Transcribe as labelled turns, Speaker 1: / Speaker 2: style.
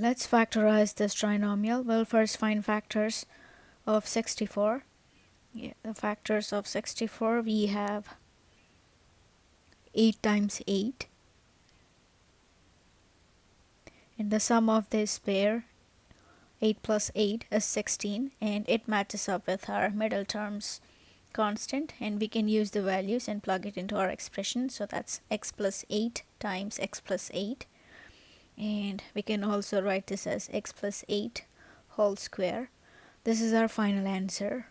Speaker 1: Let's factorize this trinomial. We'll first find factors of 64. Yeah, the factors of 64 we have 8 times 8 and the sum of this pair 8 plus 8 is 16 and it matches up with our middle terms constant and we can use the values and plug it into our expression so that's x plus 8 times x plus 8 and we can also write this as x plus 8 whole square. This is our final answer